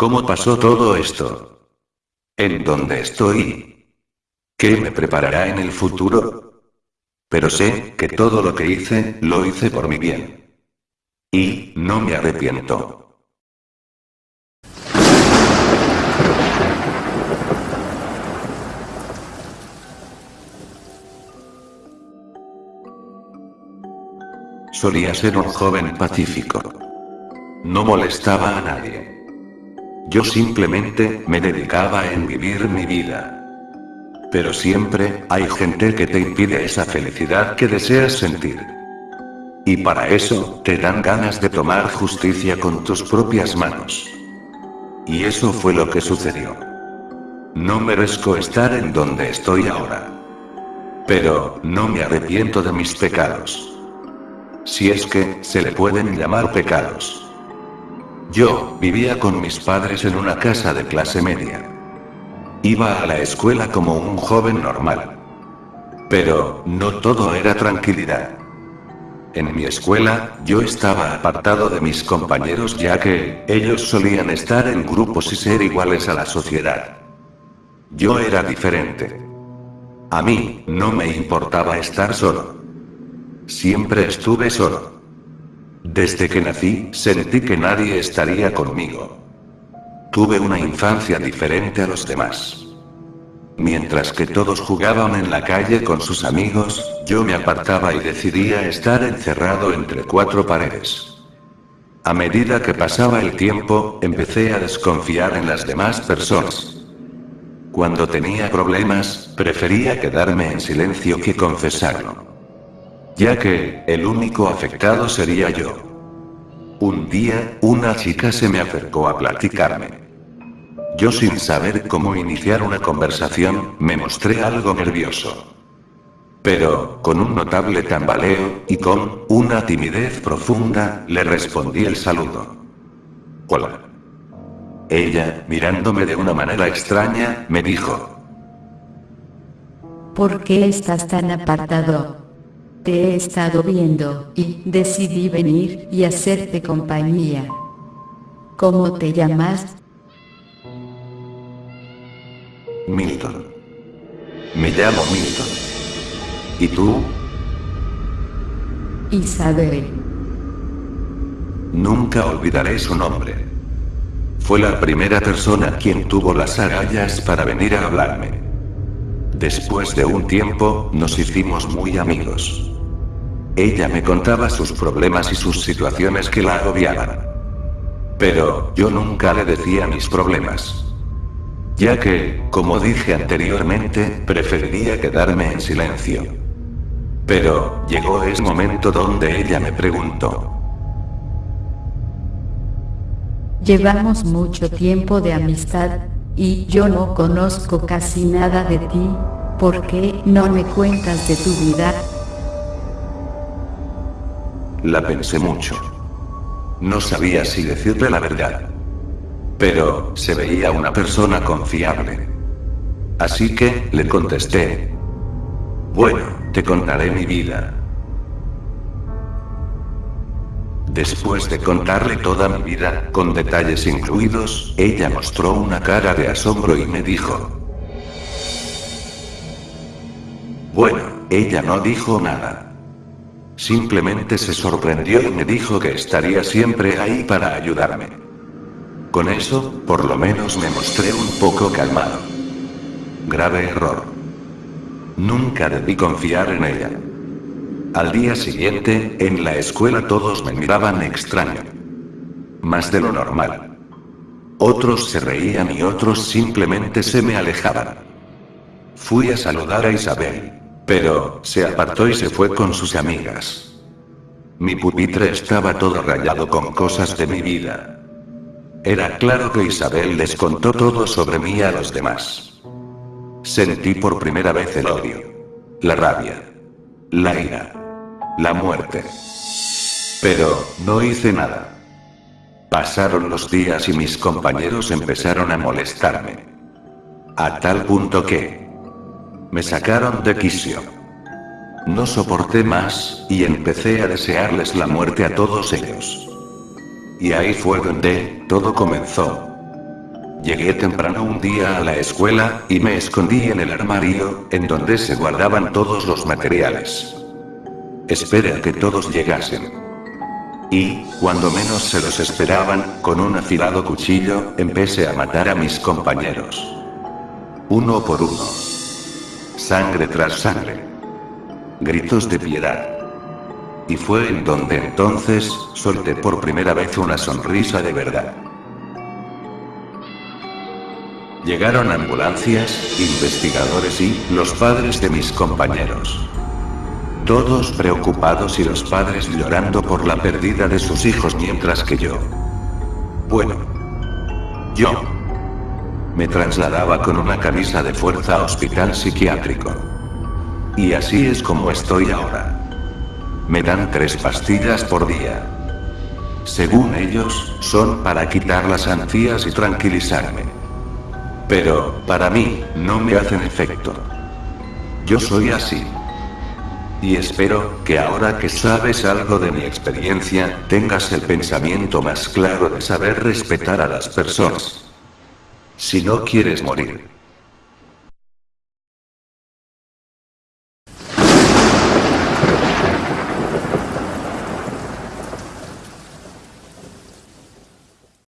¿Cómo pasó todo esto? ¿En dónde estoy? ¿Qué me preparará en el futuro? Pero sé que todo lo que hice, lo hice por mi bien. Y, no me arrepiento. Solía ser un joven pacífico. No molestaba a nadie. Yo simplemente me dedicaba en vivir mi vida. Pero siempre hay gente que te impide esa felicidad que deseas sentir. Y para eso, te dan ganas de tomar justicia con tus propias manos. Y eso fue lo que sucedió. No merezco estar en donde estoy ahora. Pero, no me arrepiento de mis pecados si es que, se le pueden llamar pecados. Yo, vivía con mis padres en una casa de clase media. Iba a la escuela como un joven normal. Pero, no todo era tranquilidad. En mi escuela, yo estaba apartado de mis compañeros ya que, ellos solían estar en grupos y ser iguales a la sociedad. Yo era diferente. A mí, no me importaba estar solo. Siempre estuve solo. Desde que nací, sentí que nadie estaría conmigo. Tuve una infancia diferente a los demás. Mientras que todos jugaban en la calle con sus amigos, yo me apartaba y decidía estar encerrado entre cuatro paredes. A medida que pasaba el tiempo, empecé a desconfiar en las demás personas. Cuando tenía problemas, prefería quedarme en silencio que confesarlo ya que, el único afectado sería yo. Un día, una chica se me acercó a platicarme. Yo sin saber cómo iniciar una conversación, me mostré algo nervioso. Pero, con un notable tambaleo, y con, una timidez profunda, le respondí el saludo. Hola. Ella, mirándome de una manera extraña, me dijo. ¿Por qué estás tan apartado? Te he estado viendo, y decidí venir y hacerte compañía. ¿Cómo te llamas? Milton. Me llamo Milton. ¿Y tú? Isabel. Nunca olvidaré su nombre. Fue la primera persona quien tuvo las agallas para venir a hablarme. Después de un tiempo, nos hicimos muy amigos. Ella me contaba sus problemas y sus situaciones que la agobiaban. Pero, yo nunca le decía mis problemas. Ya que, como dije anteriormente, preferiría quedarme en silencio. Pero, llegó ese momento donde ella me preguntó. Llevamos mucho tiempo de amistad, y yo no conozco casi nada de ti, ¿por qué no me cuentas de tu vida? La pensé mucho. No sabía si decirle la verdad. Pero, se veía una persona confiable. Así que, le contesté. Bueno, te contaré mi vida. Después de contarle toda mi vida, con detalles incluidos, ella mostró una cara de asombro y me dijo. Bueno, ella no dijo nada. Simplemente se sorprendió y me dijo que estaría siempre ahí para ayudarme. Con eso, por lo menos me mostré un poco calmado. Grave error. Nunca debí confiar en ella. Al día siguiente, en la escuela todos me miraban extraño. Más de lo normal. Otros se reían y otros simplemente se me alejaban. Fui a saludar a Isabel. Pero, se apartó y se fue con sus amigas. Mi pupitre estaba todo rayado con cosas de mi vida. Era claro que Isabel les contó todo sobre mí a los demás. Sentí por primera vez el odio. La rabia. La ira. La muerte. Pero, no hice nada. Pasaron los días y mis compañeros empezaron a molestarme. A tal punto que... Me sacaron de quicio. No soporté más, y empecé a desearles la muerte a todos ellos. Y ahí fue donde, todo comenzó. Llegué temprano un día a la escuela, y me escondí en el armario, en donde se guardaban todos los materiales. Esperé a que todos llegasen. Y, cuando menos se los esperaban, con un afilado cuchillo, empecé a matar a mis compañeros. Uno por uno. Sangre tras sangre. Gritos de piedad. Y fue en donde entonces, solté por primera vez una sonrisa de verdad. Llegaron ambulancias, investigadores y los padres de mis compañeros. Todos preocupados y los padres llorando por la pérdida de sus hijos mientras que yo. Bueno. Yo. Me trasladaba con una camisa de fuerza a hospital psiquiátrico. Y así es como estoy ahora. Me dan tres pastillas por día. Según ellos, son para quitar las ansias y tranquilizarme. Pero, para mí, no me hacen efecto. Yo soy así. Y espero que ahora que sabes algo de mi experiencia, tengas el pensamiento más claro de saber respetar a las personas. Si no quieres morir,